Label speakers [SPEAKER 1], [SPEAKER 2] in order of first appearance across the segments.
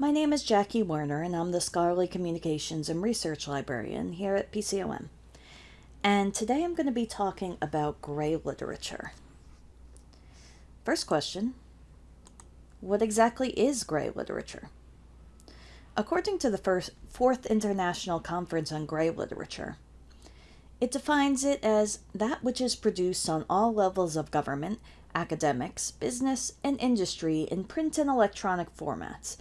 [SPEAKER 1] My name is Jackie Werner, and I'm the Scholarly Communications and Research Librarian here at PCOM. And today I'm going to be talking about gray literature. First question What exactly is gray literature? According to the first, Fourth International Conference on Gray Literature, it defines it as that which is produced on all levels of government, academics, business, and industry in print and electronic formats,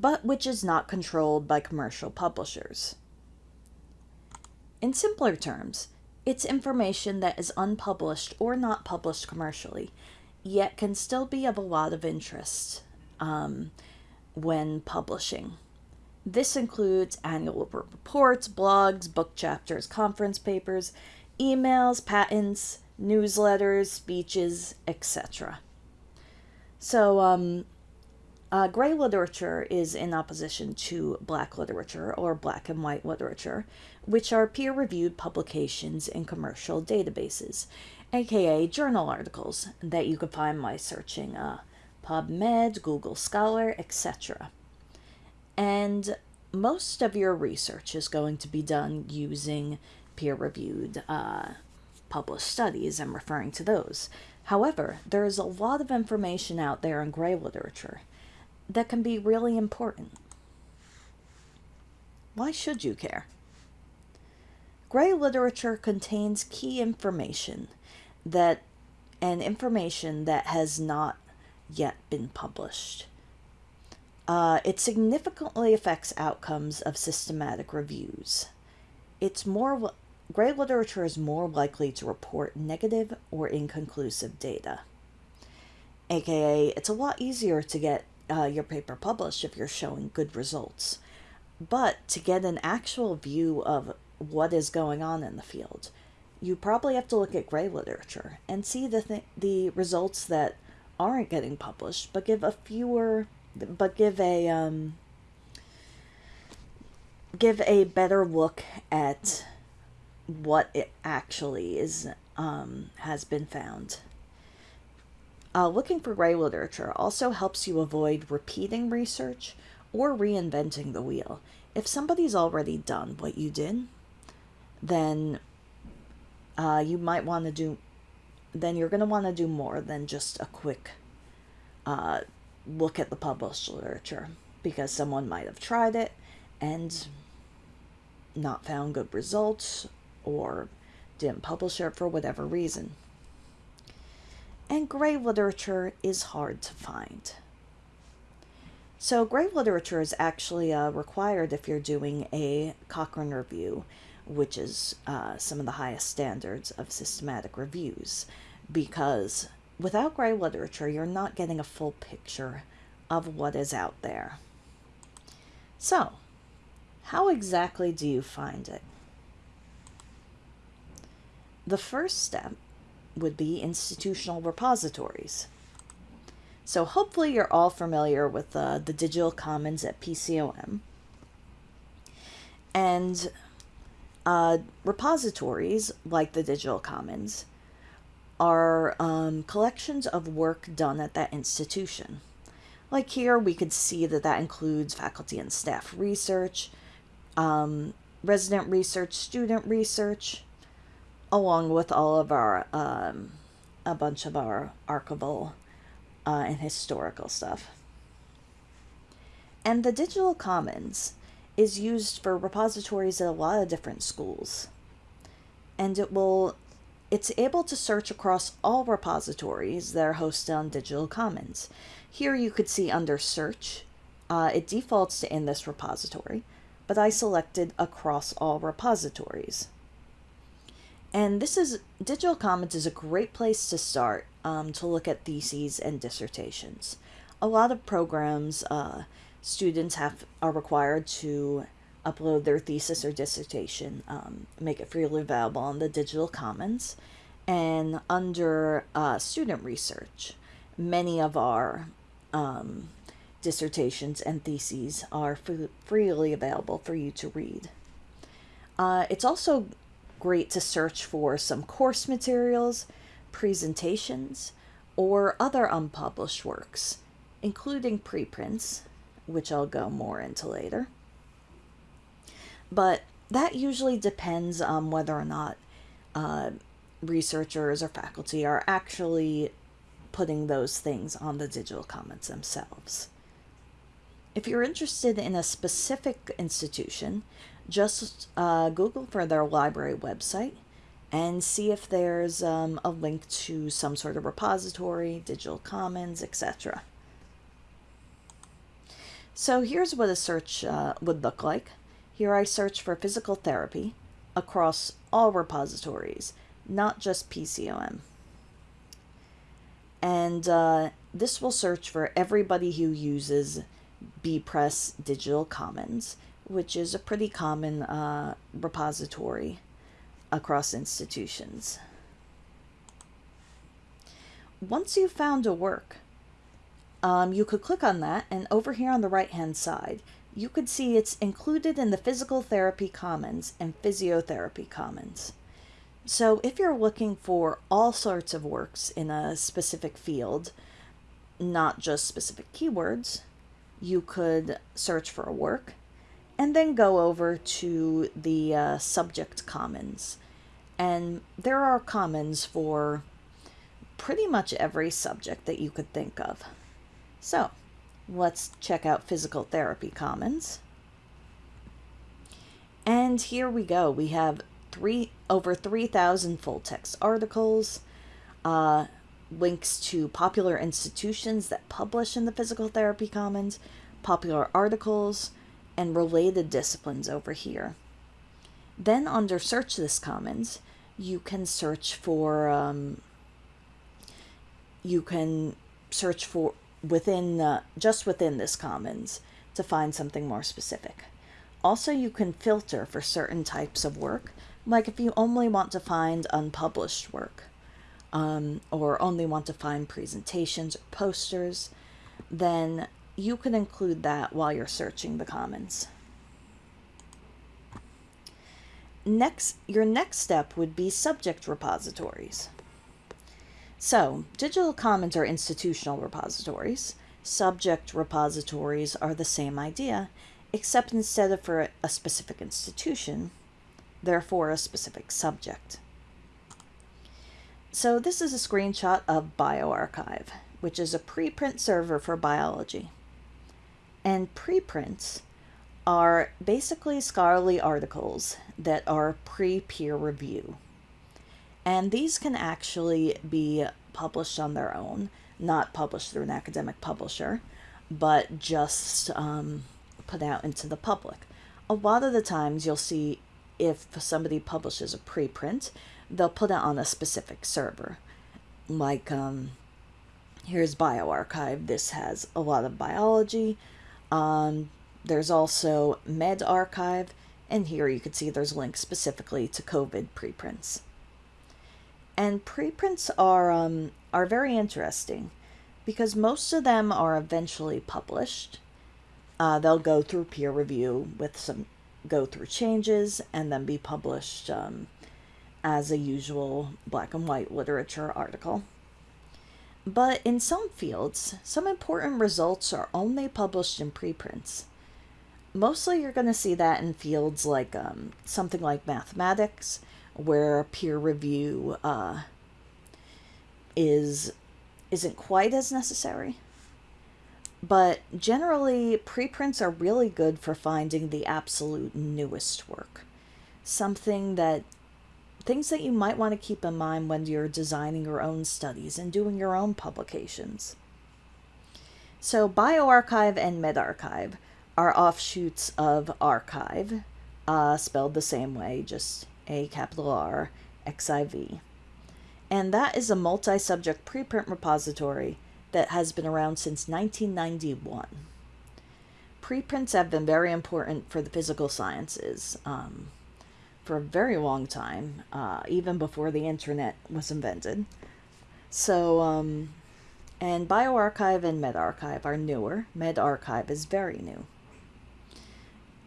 [SPEAKER 1] but which is not controlled by commercial publishers. In simpler terms, it's information that is unpublished or not published commercially, yet can still be of a lot of interest um, when publishing. This includes annual reports, blogs, book chapters, conference papers, emails, patents, newsletters, speeches, etc. So, um, uh, gray literature is in opposition to black literature or black and white literature, which are peer reviewed publications in commercial databases, aka journal articles that you can find by searching uh, PubMed, Google Scholar, etc. And most of your research is going to be done using peer reviewed uh, published studies. I'm referring to those. However, there is a lot of information out there in gray literature that can be really important. Why should you care? Gray literature contains key information that and information that has not yet been published. Uh, it significantly affects outcomes of systematic reviews. It's more gray literature is more likely to report negative or inconclusive data. AKA, it's a lot easier to get uh, your paper published if you're showing good results. But to get an actual view of what is going on in the field, you probably have to look at gray literature and see the th- the results that aren't getting published, but give a fewer but give a um, give a better look at what it actually is um, has been found. Uh, looking for gray literature also helps you avoid repeating research or reinventing the wheel. If somebody's already done what you did, then uh, you might want to do, then you're going to want to do more than just a quick uh, look at the published literature because someone might have tried it and not found good results or didn't publish it for whatever reason. And gray literature is hard to find. So, gray literature is actually uh, required if you're doing a Cochrane review, which is uh, some of the highest standards of systematic reviews, because without gray literature, you're not getting a full picture of what is out there. So, how exactly do you find it? The first step would be institutional repositories. So hopefully you're all familiar with uh, the digital commons at PCOM. And uh, repositories, like the digital commons, are um, collections of work done at that institution. Like here, we could see that that includes faculty and staff research, um, resident research, student research, along with all of our, um, a bunch of our archival uh, and historical stuff. And the Digital Commons is used for repositories at a lot of different schools. And it will it's able to search across all repositories that are hosted on Digital Commons. Here you could see under search, uh, it defaults to in this repository, but I selected across all repositories. And this is, Digital Commons is a great place to start um, to look at theses and dissertations. A lot of programs, uh, students have are required to upload their thesis or dissertation, um, make it freely available on the Digital Commons. And under uh, student research, many of our um, dissertations and theses are freely available for you to read. Uh, it's also great to search for some course materials, presentations, or other unpublished works, including preprints which I'll go more into later. But that usually depends on whether or not uh, researchers or faculty are actually putting those things on the digital commons themselves. If you're interested in a specific institution, just uh, Google for their library website and see if there's um, a link to some sort of repository, digital commons, etc. So here's what a search uh, would look like. Here I search for physical therapy across all repositories, not just PCOM. And uh, this will search for everybody who uses bepress Digital Commons, which is a pretty common uh, repository across institutions. Once you've found a work, um, you could click on that and over here on the right hand side, you could see it's included in the Physical Therapy Commons and Physiotherapy Commons. So if you're looking for all sorts of works in a specific field, not just specific keywords, you could search for a work and then go over to the uh, subject commons. And there are commons for pretty much every subject that you could think of. So let's check out physical therapy commons. And here we go. We have three over 3,000 full text articles, uh, links to popular institutions that publish in the physical therapy commons, popular articles, and related disciplines over here. Then under search this commons, you can search for, um, you can search for within, uh, just within this commons to find something more specific. Also, you can filter for certain types of work, like if you only want to find unpublished work, um, or only want to find presentations or posters, then you can include that while you're searching the commons. Next, your next step would be subject repositories. So, digital commons are institutional repositories. Subject repositories are the same idea, except instead of for a specific institution, they're for a specific subject. So this is a screenshot of bioRxiv, which is a preprint server for biology. And preprints are basically scholarly articles that are pre-peer review. And these can actually be published on their own, not published through an academic publisher, but just um, put out into the public. A lot of the times you'll see if somebody publishes a preprint, they'll put it on a specific server. Like, um, here's bioRxiv. This has a lot of biology, um, there's also medRxiv, and here you can see there's links specifically to COVID preprints. And preprints are, um, are very interesting because most of them are eventually published. Uh, they'll go through peer review with some go through changes and then be published um, as a usual black and white literature article. But in some fields, some important results are only published in preprints. Mostly you're going to see that in fields like um, something like mathematics, where peer review uh, is, isn't quite as necessary. But generally, preprints are really good for finding the absolute newest work. Something that things that you might want to keep in mind when you're designing your own studies and doing your own publications. So bioRxiv and medRxiv are offshoots of arXiv, uh, spelled the same way, just A capital R, XIV. And that is a multi-subject preprint repository that has been around since 1991. Preprints have been very important for the physical sciences. Um, for a very long time, uh, even before the internet was invented. So, um, and bioRxiv and medRxiv are newer. medRxiv is very new.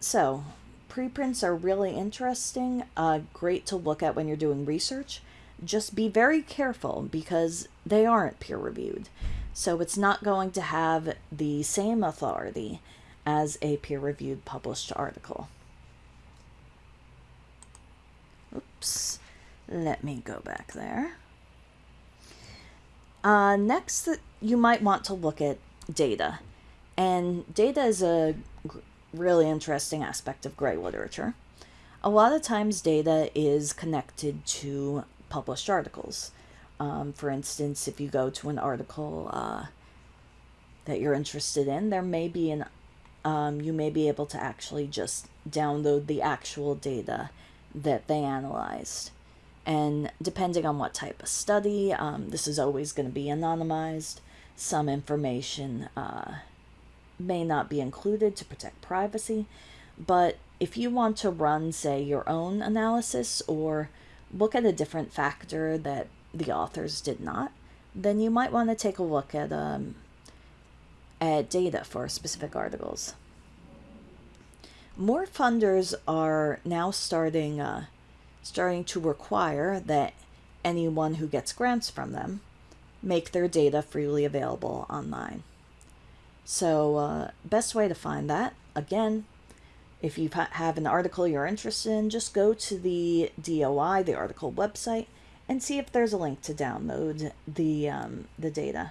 [SPEAKER 1] So, preprints are really interesting, uh, great to look at when you're doing research. Just be very careful because they aren't peer reviewed. So it's not going to have the same authority as a peer-reviewed published article. Oops, let me go back there. Uh, next, you might want to look at data. And data is a really interesting aspect of gray literature. A lot of times data is connected to published articles. Um, for instance, if you go to an article uh, that you're interested in, there may be an um, you may be able to actually just download the actual data that they analyzed. And depending on what type of study, um, this is always going to be anonymized. Some information uh, may not be included to protect privacy, but if you want to run, say, your own analysis or look at a different factor that the authors did not, then you might want to take a look at um, at data for specific articles. More funders are now starting uh, starting to require that anyone who gets grants from them make their data freely available online. So, uh, best way to find that, again, if you have an article you're interested in, just go to the DOI, the article website, and see if there's a link to download the, um, the data.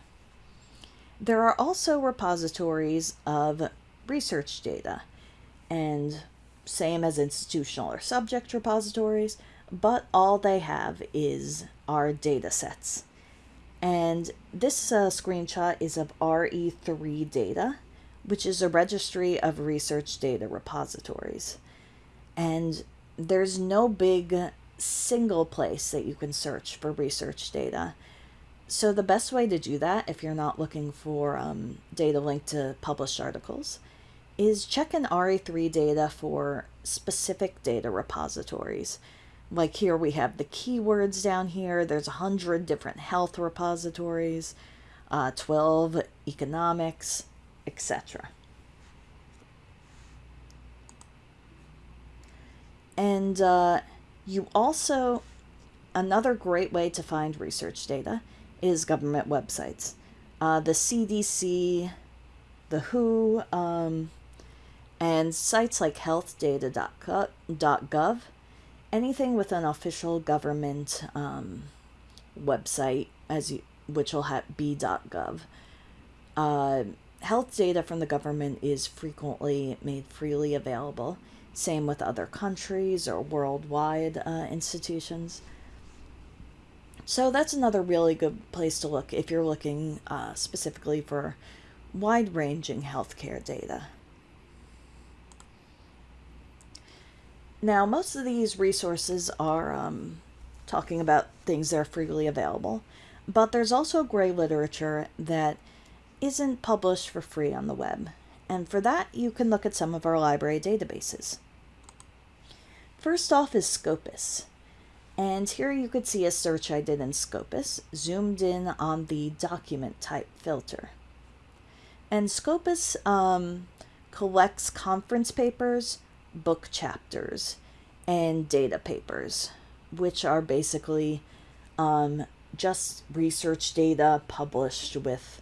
[SPEAKER 1] There are also repositories of research data, and same as institutional or subject repositories, but all they have is our data sets. And this uh, screenshot is of RE3 data, which is a registry of research data repositories. And there's no big single place that you can search for research data. So the best way to do that, if you're not looking for um, data linked to published articles, is check in RE3 data for specific data repositories. Like here we have the keywords down here. There's a hundred different health repositories, uh, 12 economics, etc. And uh, you also, another great way to find research data is government websites. Uh, the CDC, the WHO, um, and sites like healthdata.gov, anything with an official government um, website, as you, which will have be.gov. Uh, health data from the government is frequently made freely available. Same with other countries or worldwide uh, institutions. So that's another really good place to look if you're looking uh, specifically for wide-ranging healthcare data. Now, most of these resources are um, talking about things that are freely available, but there's also gray literature that isn't published for free on the web. And for that, you can look at some of our library databases. First off is Scopus. And here you could see a search I did in Scopus, zoomed in on the document type filter. And Scopus um, collects conference papers, book chapters and data papers, which are basically um, just research data published with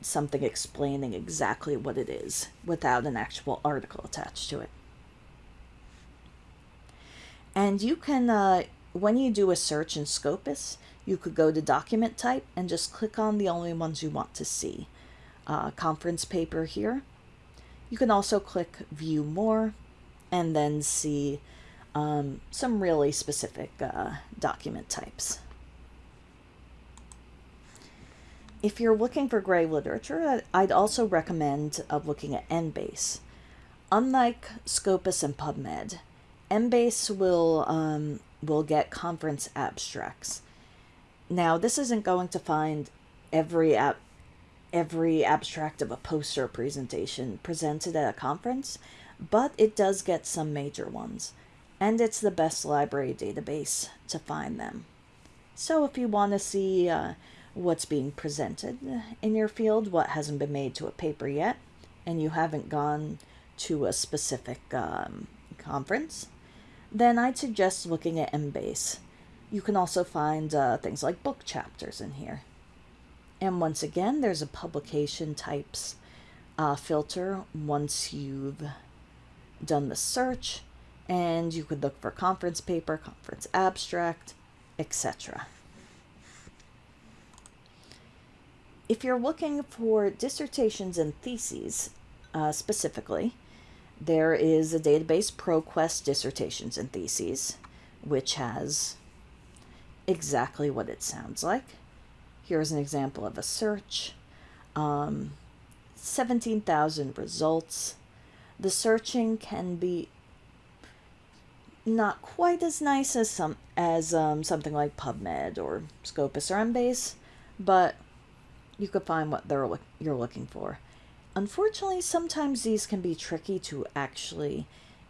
[SPEAKER 1] something explaining exactly what it is without an actual article attached to it. And you can, uh, when you do a search in Scopus, you could go to document type and just click on the only ones you want to see. Uh, conference paper here, you can also click View More and then see um, some really specific uh, document types. If you're looking for gray literature, I'd also recommend uh, looking at Embase. Unlike Scopus and PubMed, Embase will, um, will get conference abstracts. Now, this isn't going to find every app every abstract of a poster presentation presented at a conference, but it does get some major ones, and it's the best library database to find them. So if you want to see uh, what's being presented in your field, what hasn't been made to a paper yet, and you haven't gone to a specific um, conference, then I'd suggest looking at Embase. You can also find uh, things like book chapters in here. And once again, there's a publication types uh, filter once you've done the search, and you could look for conference paper, conference abstract, etc. If you're looking for dissertations and theses uh, specifically, there is a database, ProQuest Dissertations and Theses, which has exactly what it sounds like. Here's an example of a search. Um, 17,000 results. The searching can be not quite as nice as some as um, something like PubMed or Scopus or Embase, but you could find what they're you're looking for. Unfortunately, sometimes these can be tricky to actually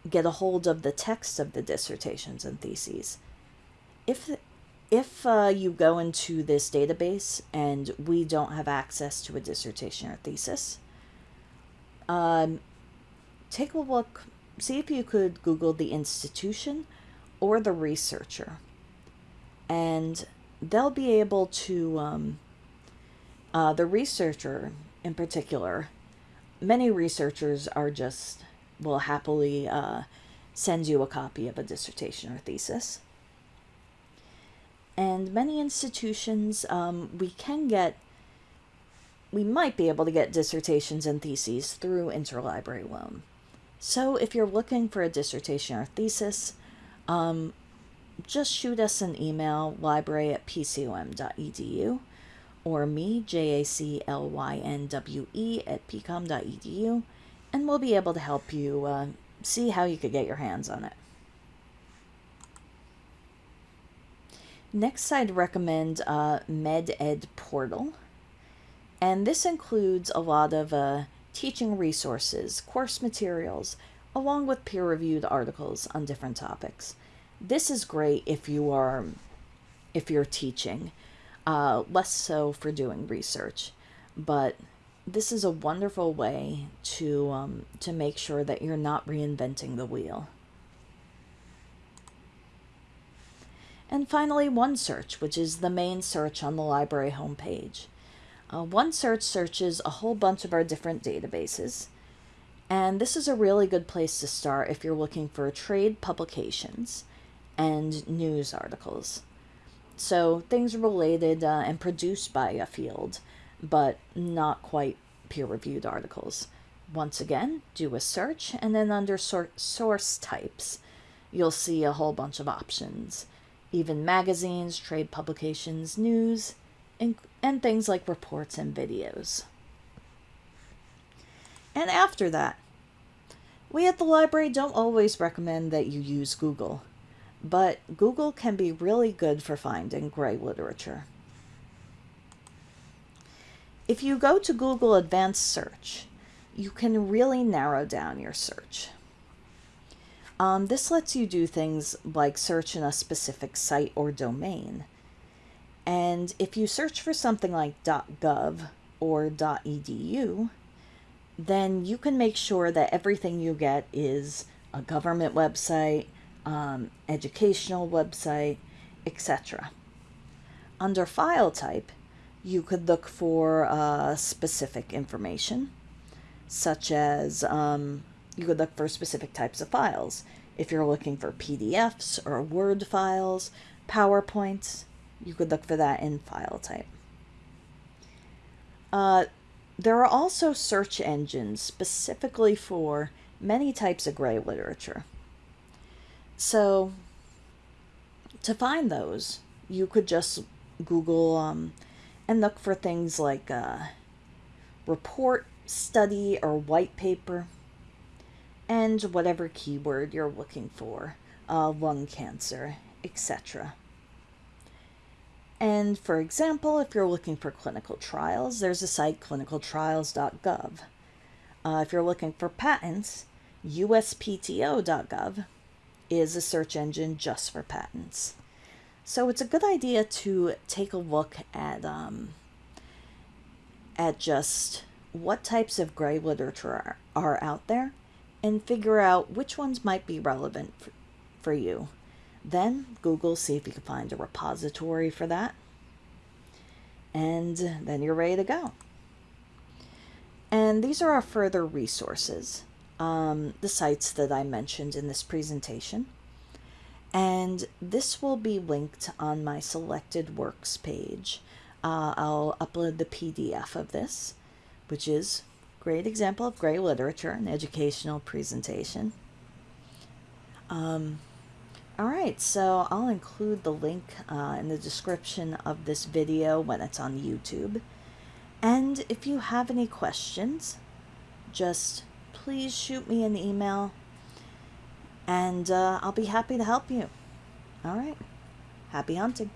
[SPEAKER 1] get a hold of the text of the dissertations and theses. If if uh, you go into this database and we don't have access to a dissertation or thesis, um, take a look, see if you could Google the institution or the researcher, and they'll be able to, um, uh, the researcher in particular, many researchers are just, will happily uh, send you a copy of a dissertation or thesis. And many institutions, um, we can get we might be able to get dissertations and theses through interlibrary loan. So if you're looking for a dissertation or thesis, um, just shoot us an email, library at pcom.edu, or me, J-A-C-L-Y-N-W-E, at pcom.edu, and we'll be able to help you uh, see how you could get your hands on it. Next, I'd recommend uh, MedEd Portal. And this includes a lot of uh, teaching resources, course materials, along with peer-reviewed articles on different topics. This is great if you are if you're teaching, uh, less so for doing research, but this is a wonderful way to um, to make sure that you're not reinventing the wheel. And finally, OneSearch, which is the main search on the library homepage. Uh, OneSearch searches a whole bunch of our different databases. And this is a really good place to start if you're looking for trade publications and news articles. So things related uh, and produced by a field, but not quite peer-reviewed articles. Once again, do a search, and then under sor source types, you'll see a whole bunch of options. Even magazines, trade publications, news, and, and things like reports and videos. And after that, we at the library don't always recommend that you use Google, but Google can be really good for finding gray literature. If you go to Google Advanced Search, you can really narrow down your search. Um, this lets you do things like search in a specific site or domain, and if you search for something like .gov or .edu, then you can make sure that everything you get is a government website, um, educational website, etc. Under file type, you could look for uh, specific information, such as um, you could look for specific types of files. If you're looking for PDFs or Word files, PowerPoints, you could look for that in file type. Uh, there are also search engines specifically for many types of gray literature. So to find those, you could just Google um, and look for things like uh, report, study, or white paper, and whatever keyword you're looking for, uh, lung cancer, etc. And for example, if you're looking for clinical trials, there's a site clinicaltrials.gov. Uh, if you're looking for patents, uspto.gov is a search engine just for patents. So it's a good idea to take a look at um, at just what types of gray literature are, are out there and figure out which ones might be relevant for, you. Then Google, see if you can find a repository for that. And then you're ready to go. And these are our further resources, um, the sites that I mentioned in this presentation. And this will be linked on my selected works page. Uh, I'll upload the PDF of this, which is great example of gray literature, an educational presentation. Um, all right, so I'll include the link uh, in the description of this video when it's on YouTube. And if you have any questions, just please shoot me an email and uh, I'll be happy to help you. All right, happy hunting.